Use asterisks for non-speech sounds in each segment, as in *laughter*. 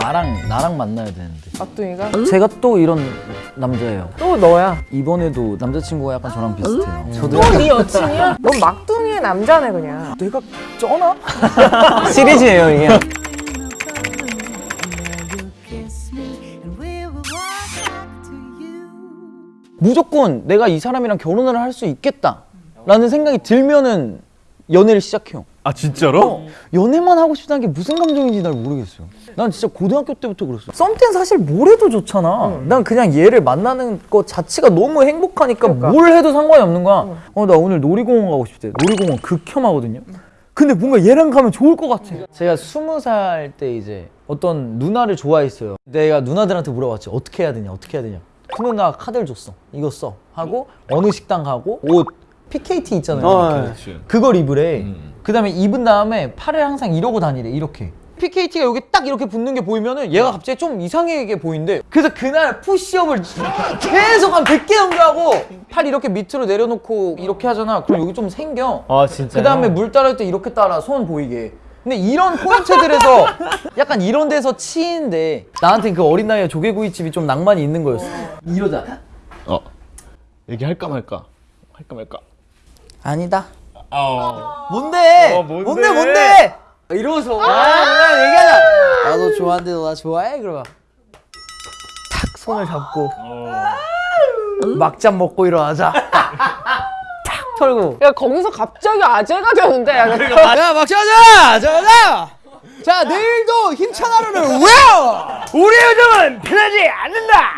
나랑 나랑 만나야 되는데 막둥이가 제가 또 이런 남자예요 또 너야. 이번에도 남자친구가 약간 저랑 비슷해요 저도 또네 여친이야? 넌 막둥이의 남자네 그냥. 내가 쩌나? *laughs* 시리즈예요 이게. 무조건 내가 이 사람이랑 결혼을 할 수 있겠다 라는 생각이 들면은 연애를 시작해요. 아 진짜로? 연애만 하고 싶다는 게 무슨 감정인지 날 모르겠어요. 난 진짜 고등학교 때부터 그랬어 썸 때는 사실 뭘 해도 좋잖아. 난 그냥 얘를 만나는 것 자체가 너무 행복하니까 그러니까. 뭘 해도 상관이 없는 거야. 어나 오늘 놀이공원 가고 싶대. 놀이공원 극혐하거든요. 근데 뭔가 얘랑 가면 좋을 것 같아. 제가 스무 살 때 이제 어떤 누나를 좋아했어요. 내가 누나들한테 물어봤지. 어떻게 해야 되냐 어떻게 해야 되냐. 그 누나가 카드를 줬어. 이거 써. 하고 어느 식당 가고 옷 PKT 있잖아요 어. 그걸 입으래. 그 다음에 입은 다음에 팔을 항상 이러고 다니래, 이렇게. PKT가 여기 딱 이렇게 붙는 게 보이면은 얘가 갑자기 좀 이상하게 보인대. 그래서 그날 푸시업을 계속 한 100개 정도 하고 팔 이렇게 밑으로 내려놓고 이렇게 하잖아. 그럼 여기 좀 생겨. 아 진짜. 그 다음에 물 따를 때 이렇게 따라 손 보이게. 근데 이런 포인트들에서 *laughs* 약간 이런 데서 치인데 나한테 그 어린 나이에 조개구이집이 좀 낭만이 있는 거였어. 이러자. 어 얘기할까 말까 할까 말까. 아니다. 어. 뭔데? 어, 뭔데? 뭔데 뭔데? 이러면서 아, 뭐야 얘기하자. 나도 좋아하는데 너 나 좋아해? 그러면 탁 손을 잡고 막잔 먹고 일어나자. *laughs* 탁 털고. 야 거기서 갑자기 아재가 되는데. 야, 야 막잔 하자. 자 내일도 힘찬 하루를. 우리 요즘은 편하지 않는다.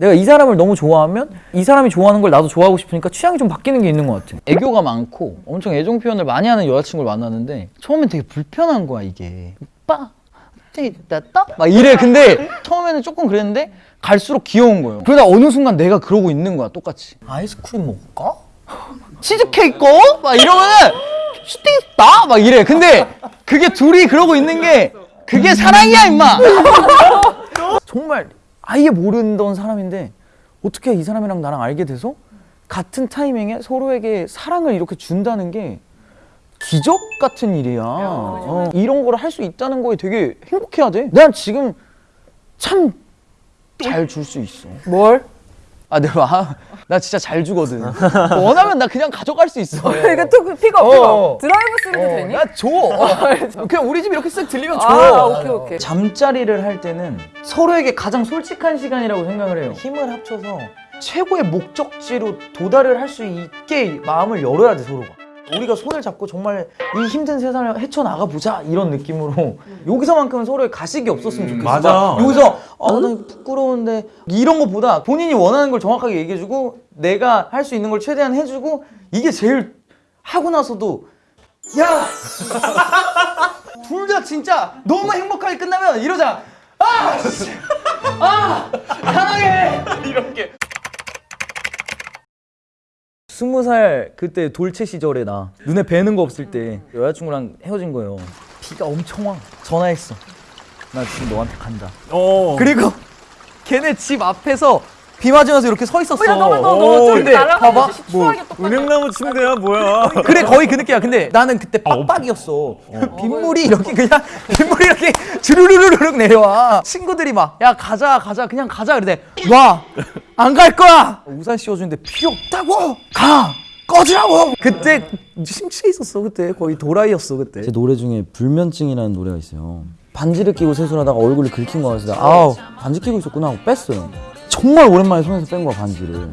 내가 이 사람을 너무 좋아하면 이 사람이 좋아하는 걸 나도 좋아하고 싶으니까 취향이 좀 바뀌는 게 있는 것 같아. 애교가 많고 엄청 애정 표현을 많이 하는 여자친구를 만나는데 처음엔 되게 불편한 거야 이게. 오빠 됐다? 막 이래. 근데 처음에는 조금 그랬는데 갈수록 귀여운 거예요. 그러다 어느 순간 내가 그러고 있는 거야 똑같이. 아이스크림 먹을까? *laughs* 치즈케이크? 꺼? 막 이러면은 슈팅 있다? 막 이래. 근데 그게 둘이 그러고 있는 게 그게 사랑이야 임마. 정말 아예 모르던 사람인데 어떻게 이 사람이랑 나랑 알게 돼서 같은 타이밍에 서로에게 사랑을 이렇게 준다는 게 기적 같은 일이야. 어, 이런 걸할수 있다는 거에 되게 행복해야 돼. 난 지금 참 잘 줄 수 있어. 뭘? 아, 내가 아, 나 진짜 잘 주거든. *laughs* 원하면 나 그냥 가져갈 수 있어. *laughs* 이거 또그 pick up 어. Pick up. Drive-through도 되니? 나 줘. *laughs* 어. 그냥 우리 집 이렇게 쓱 들리면 줘. 아, 오케이, 오케이. 잠자리를 할 때는 서로에게 가장 솔직한 시간이라고 생각을 해요. 힘을 합쳐서 최고의 목적지로 도달을 할 수 있게 마음을 열어야 돼 서로가. 우리가 손을 잡고 정말 이 힘든 세상을 헤쳐나가 보자 이런 느낌으로 여기서만큼은 서로의 가식이 없었으면 좋겠어. 맞아. 막 여기서 아, 나 부끄러운데 이런 것보다 본인이 원하는 걸 정확하게 얘기해주고 내가 할 수 있는 걸 최대한 해주고 이게 제일 하고 나서도 야! *laughs* 둘 다 진짜 너무 행복하게 끝나면 이러자 아! 씨! 아! 사랑해! *laughs* 이렇게 스무 살 그때 돌체 시절에 나 눈에 뵈는 거 없을 때 여자친구랑 헤어진 거예요. 비가 엄청 와. 전화했어 나 지금 너한테 간다. 어. 그리고 걔네 집 앞에서 비 맞으면서 이렇게 서 있었어. 야 너가 오, 너너좀 근데 날아가. 봐봐, 뭐, 은행나무 침대야 뭐야? *laughs* 그래 거의 그 느낌이야. 근데 나는 그때 빡빡이었어. *laughs* 빗물이 이렇게 그냥 *laughs* 빗물이 이렇게 주르르르륵 내려와. 친구들이 막 야 가자 가자 그냥 가자. 그래 와안 갈 거야. 우산 씌워주는데 필요 없다고! 가! 꺼지라고! 그때 심취해 있었어 그때. 거의 도라이였어 그때. 제 노래 중에 불면증이라는 노래가 있어요. 반지를 끼고 세수하다가 얼굴이 긁힌 그래서 아우 반지 끼고 있었구나 하고 뺐어요 정말 오랜만에 손에서 뺀 거야 반지를.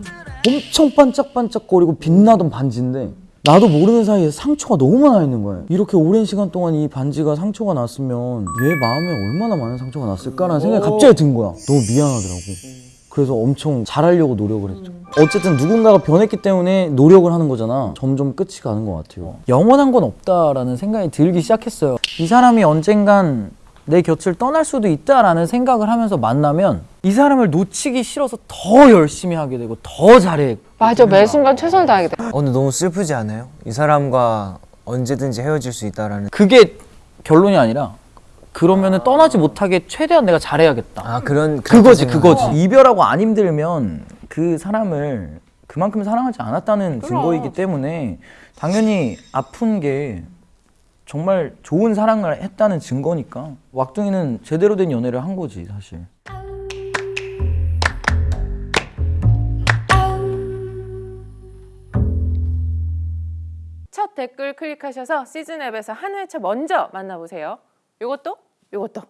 엄청 반짝반짝거리고 빛나던 반지인데 나도 모르는 사이에 상처가 너무 많아 있는 거야. 이렇게 오랜 시간 동안 이 반지가 상처가 났으면 얘 마음에 얼마나 많은 상처가 났을까라는 생각이 갑자기 든 거야. 너무 미안하더라고. 그래서 엄청 잘하려고 노력을 했죠. 어쨌든 누군가가 변했기 때문에 노력을 하는 거잖아. 점점 끝이 가는 것 같아요. 영원한 건 없다라는 생각이 들기 시작했어요. 이 사람이 언젠간 내 곁을 떠날 수도 있다라는 생각을 하면서 만나면 이 사람을 놓치기 싫어서 더 열심히 하게 되고 더 잘해 맞아 매 순간 최선을 다하게 돼. 어, 근데 너무 슬프지 않아요? 이 사람과 언제든지 헤어질 수 있다라는 그게 결론이 아니라 그러면은 떠나지 못하게 최대한 내가 잘해야겠다 아 그런 그거지. 그거지 이별하고 안 힘들면 그 사람을 그만큼 사랑하지 않았다는 증거이기 때문에 당연히 아픈 게 정말 좋은 사랑을 했다는 증거니까 왁둥이는 제대로 된 연애를 한 거지 사실. 첫 댓글 클릭하셔서 시즌 앱에서 한 회차 먼저 만나보세요. 요것도 요것도